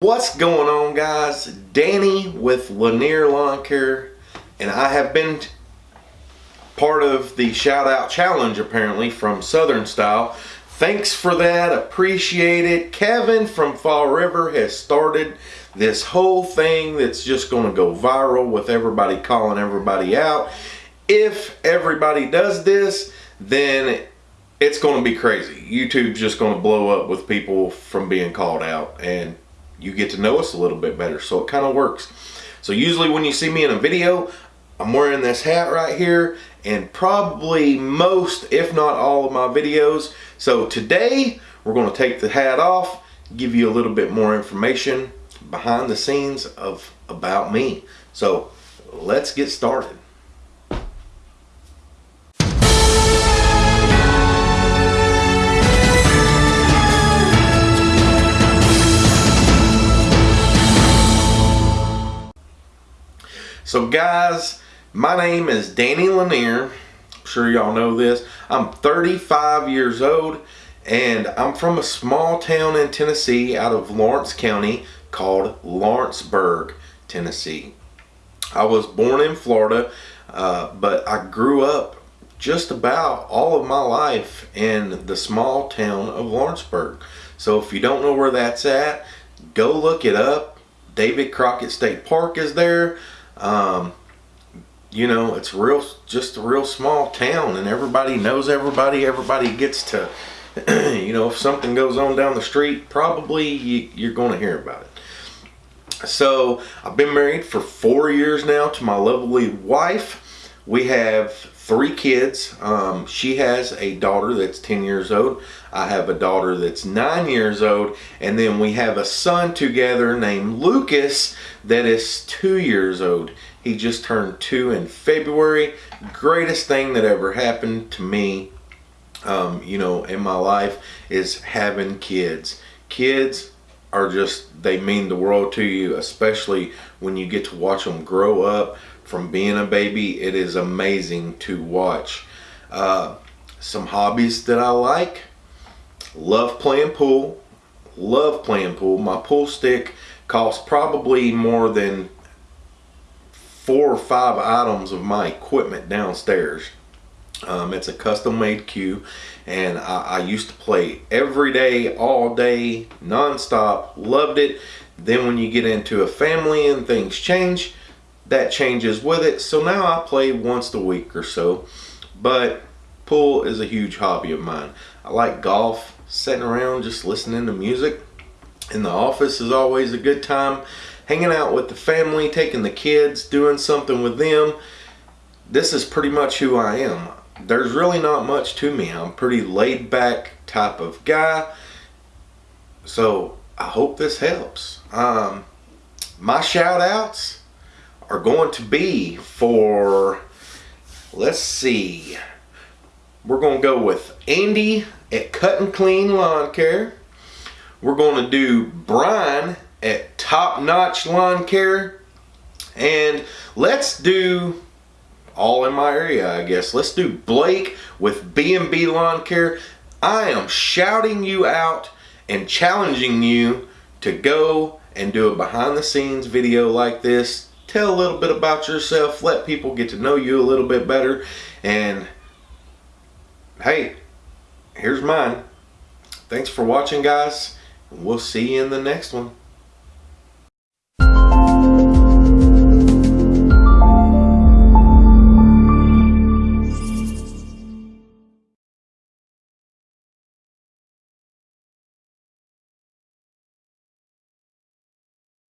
What's going on guys? Danny with Lanier Lawn Care and I have been part of the shout out challenge apparently from Southern Style. Thanks for that, appreciate it. Kevin from Fall River has started this whole thing that's just gonna go viral with everybody calling everybody out. If everybody does this, then it's gonna be crazy. YouTube's just gonna blow up with people from being called out and you get to know us a little bit better. So it kind of works. So usually when you see me in a video, I'm wearing this hat right here and probably most, if not all of my videos. So today we're going to take the hat off, give you a little bit more information behind the scenes of about me. So let's get started. So guys, my name is Danny Lanier. I'm sure y'all know this. I'm 35 years old and I'm from a small town in Tennessee out of Lawrence County called Lawrenceburg, Tennessee. I was born in Florida, uh, but I grew up just about all of my life in the small town of Lawrenceburg. So if you don't know where that's at, go look it up. David Crockett State Park is there. Um, you know, it's real, just a real small town and everybody knows everybody. Everybody gets to, you know, if something goes on down the street, probably you, you're going to hear about it. So I've been married for four years now to my lovely wife. We have three kids. Um, she has a daughter that's 10 years old. I have a daughter that's nine years old. And then we have a son together named Lucas that is two years old. He just turned two in February. Greatest thing that ever happened to me, um, you know, in my life is having kids. Kids are just, they mean the world to you, especially when you get to watch them grow up from being a baby. It is amazing to watch. Uh, some hobbies that I like. Love playing pool. Love playing pool. My pool stick costs probably more than four or five items of my equipment downstairs. Um, it's a custom made cue and I, I, used to play every day, all day, non-stop, loved it. Then when you get into a family and things change, that changes with it. So now I play once a week or so, but pool is a huge hobby of mine. I like golf, sitting around just listening to music. In the office is always a good time. Hanging out with the family, taking the kids, doing something with them. This is pretty much who I am. There's really not much to me. I'm pretty laid back type of guy. So I hope this helps. Um, my shout outs are going to be for, let's see, we're going to go with Andy at Cut and Clean Lawn Care. We're going to do Brian at Top Notch Lawn Care. And let's do all in my area, I guess. Let's do Blake with B&B Lawn Care. I am shouting you out and challenging you to go and do a behind the scenes video like this tell a little bit about yourself, let people get to know you a little bit better, and hey, here's mine. Thanks for watching, guys. We'll see you in the next one.